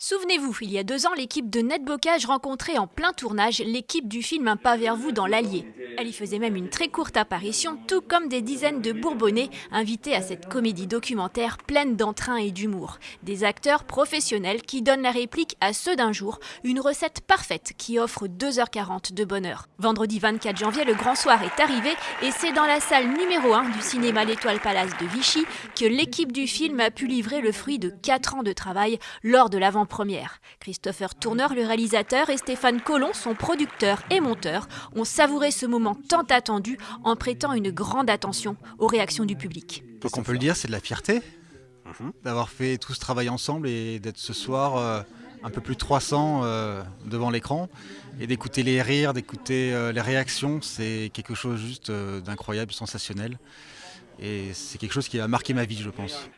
Souvenez-vous, il y a deux ans, l'équipe de Netbocage rencontrait en plein tournage l'équipe du film Un pas vers vous dans l'Allier. Elle y faisait même une très courte apparition, tout comme des dizaines de Bourbonnais invités à cette comédie documentaire pleine d'entrain et d'humour. Des acteurs professionnels qui donnent la réplique à ceux d'un jour, une recette parfaite qui offre 2h40 de bonheur. Vendredi 24 janvier, le grand soir est arrivé et c'est dans la salle numéro 1 du cinéma L'Étoile Palace de Vichy que l'équipe du film a pu livrer le fruit de 4 ans de travail lors de l'avant Christopher Tourneur, le réalisateur, et Stéphane Collomb, son producteur et monteur, ont savouré ce moment tant attendu en prêtant une grande attention aux réactions du public. Ce qu'on peut le dire, c'est de la fierté mhm. d'avoir fait tout ce travail ensemble et d'être ce soir euh, un peu plus de 300 euh, devant l'écran et d'écouter les rires, d'écouter euh, les réactions, c'est quelque chose juste d'incroyable, sensationnel. Et c'est quelque chose qui a marqué ma vie, je pense.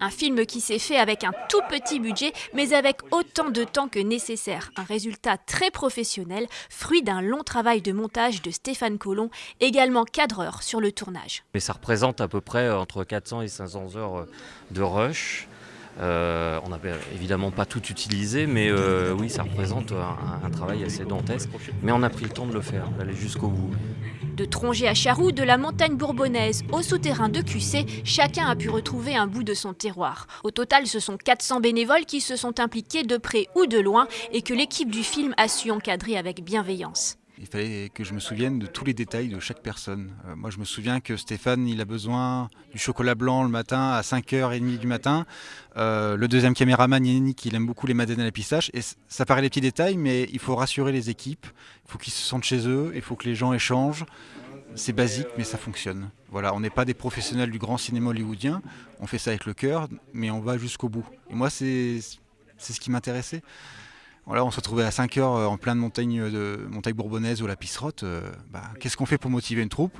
Un film qui s'est fait avec un tout petit budget, mais avec autant de temps que nécessaire. Un résultat très professionnel, fruit d'un long travail de montage de Stéphane Collomb, également cadreur sur le tournage. Mais ça représente à peu près entre 400 et 500 heures de rush. Euh, on n'a évidemment pas tout utilisé, mais euh, oui, ça représente un, un, travail assez dantesque. Mais on a pris le temps de le faire, d'aller jusqu'au bout. De Tronget à Charroux, de la montagne bourbonnaise au souterrain de QC, chacun a pu retrouver un bout de son terroir. Au total, ce sont 400 bénévoles qui se sont impliqués de près ou de loin et que l'équipe du film a su encadrer avec bienveillance. Il fallait que je me souvienne de tous les détails de chaque personne. Euh, moi, je me souviens que Stéphane, il a besoin du chocolat blanc le matin à 5h30 du matin. Euh, le deuxième caméraman, Yannick, il aime beaucoup les madeleines à la pistache. Et ça paraît des petits détails, mais il faut rassurer les équipes. Il faut qu'ils se sentent chez eux. Il faut que les gens échangent. C'est basique, mais ça fonctionne. Voilà, on n'est pas des professionnels du grand cinéma hollywoodien. On fait ça avec le cœur, mais on va jusqu'au bout. Et moi, c'est ce qui m'intéressait on se retrouvait à 5 heures euh, en pleine montagne, de, montagne bourbonnaise ou la Pisserotte. Euh, bah, qu'est-ce qu'on fait pour motiver une troupe?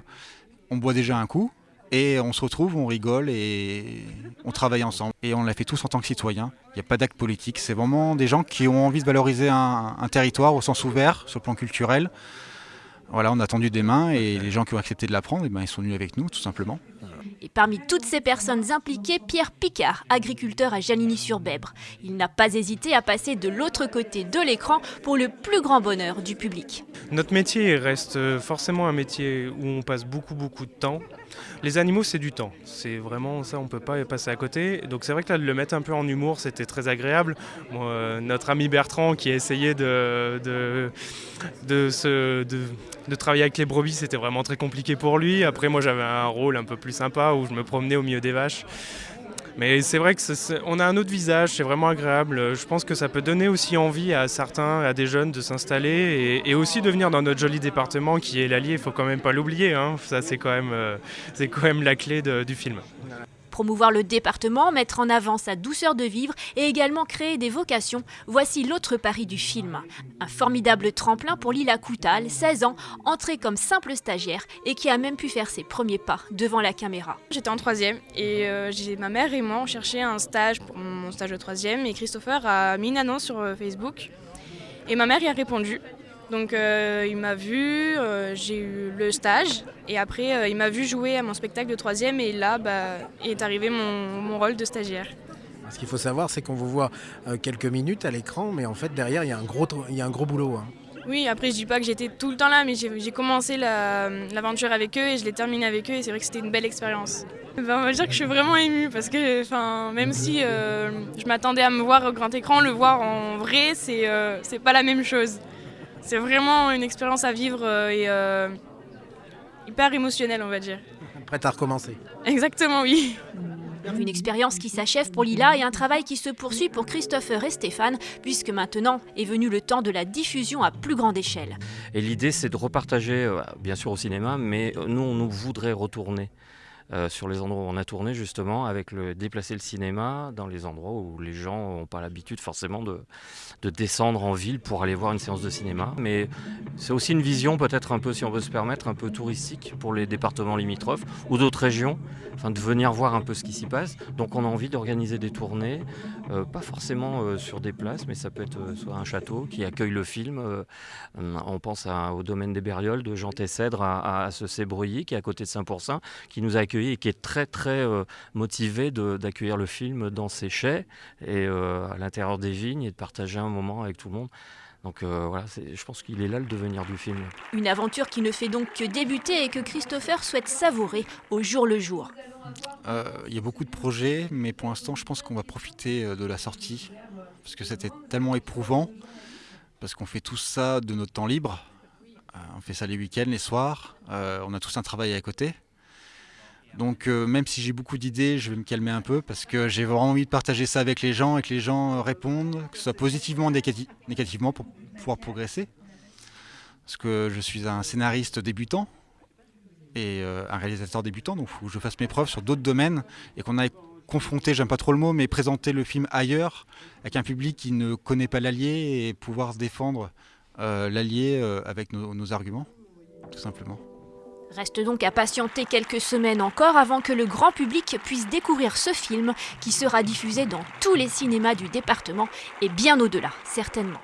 On boit déjà un coup et on se retrouve, on rigole et on travaille ensemble. Et on l'a fait tous en tant que citoyens. Il n'y a pas d'acte politique. C'est vraiment des gens qui ont envie de valoriser un, un territoire au sens ouvert sur le plan culturel. Voilà, on a tendu des mains et les gens qui ont accepté de l'apprendre, eh ben, ils sont venus avec nous tout simplement. Et parmi toutes ces personnes impliquées, Pierre Picard, agriculteur à Janigny-sur-Bèbre. Il n'a pas hésité à passer de l'autre côté de l'écran pour le plus grand bonheur du public. Notre métier reste forcément un métier où on passe beaucoup beaucoup de temps. Les animaux, c'est du temps. C'est vraiment ça, on peut pas passer à côté. Donc c'est vrai que là, de le mettre un peu en humour, c'était très agréable. Euh, notre ami Bertrand, qui a essayé de, de travailler avec les brebis, c'était vraiment très compliqué pour lui. Après, moi, j'avais un rôle un peu plus sympa où je me promenais au milieu des vaches. Mais c'est vrai qu'on a un autre visage, c'est vraiment agréable. Je pense que ça peut donner aussi envie à certains, à des jeunes de s'installer et, aussi de venir dans notre joli département qui est l'Allier, il faut quand même pas l'oublier. Hein. Ça, c'est quand, même, euh, quand même la clé du film promouvoir le département, mettre en avant sa douceur de vivre et également créer des vocations, voici l'autre pari du film. Un formidable tremplin pour Lila Coutal, 16 ans, entrée comme simple stagiaire et qui a même pu faire ses premiers pas devant la caméra. J'étais en troisième et euh, ma mère et moi on cherchait un stage pour mon stage de troisième et Christopher a mis une annonce sur euh, Facebook et ma mère y a répondu. Donc euh, il m'a vu, euh, j'ai eu le stage et après euh, il m'a vu jouer à mon spectacle de troisième et là bah, est arrivé mon, rôle de stagiaire. Ce qu'il faut savoir c'est qu'on vous voit quelques minutes à l'écran mais en fait derrière il y a un gros, il y a un gros boulot. Hein. Oui, après je dis pas que j'étais tout le temps là, mais j'ai commencé l'aventure avec eux et je l'ai terminée avec eux et c'est vrai que c'était une belle expérience. Ben, on va dire que je suis vraiment émue parce que même si je m'attendais à me voir au grand écran, le voir en vrai, c'est pas la même chose. C'est vraiment une expérience à vivre euh, et euh, hyper émotionnelle, on va dire. Prête à recommencer. Exactement, oui. Une expérience qui s'achève pour Lila et un travail qui se poursuit pour Christopher et Stéphane, puisque maintenant est venu le temps de la diffusion à plus grande échelle. Et l'idée, c'est de repartager, euh, bien sûr au cinéma, mais nous, on nous voudrait retourner euh, sur les endroits où on a tourné justement, avec le déplacer le cinéma dans les endroits où les gens n'ont pas l'habitude forcément de, de, descendre en ville pour aller voir une séance de cinéma. Mais c'est aussi une vision peut-être un peu, si on veut se permettre, un peu touristique pour les départements limitrophes ou d'autres régions, enfin de venir voir un peu ce qui s'y passe. Donc on a envie d'organiser des tournées, euh, pas forcément euh, sur des places, mais ça peut être soit un château qui accueille le film. on pense au domaine des Bérioles de Jean Tessèdre à, à, ce qui est à côté de Saint-Pourçain, qui nous a et qui est très très motivé d'accueillir le film dans ses chais et à l'intérieur des vignes et de partager un moment avec tout le monde. Donc voilà, je pense qu'il est là le devenir du film. Une aventure qui ne fait donc que débuter et que Christopher souhaite savourer au jour le jour. Il y a beaucoup de projets, mais pour l'instant, je pense qu'on va profiter de la sortie parce que c'était tellement éprouvant, parce qu'on fait tout ça de notre temps libre. Euh, on fait ça les week-ends, les soirs, euh, on a tous un travail à côté. Donc euh, même si j'ai beaucoup d'idées, je vais me calmer un peu parce que j'ai vraiment envie de partager ça avec les gens et que les gens répondent, que ce soit positivement ou négativement pour pouvoir progresser. Parce que je suis un scénariste débutant et un réalisateur débutant, donc il faut que je fasse mes preuves sur d'autres domaines et qu'on aille confronter, j'aime pas trop le mot, mais présenter le film ailleurs, avec un public qui ne connaît pas l'allié et pouvoir défendre euh, l'allié euh, avec nos arguments, tout simplement. Reste donc à patienter quelques semaines encore avant que le grand public puisse découvrir ce film qui sera diffusé dans tous les cinémas du département et bien au-delà, certainement.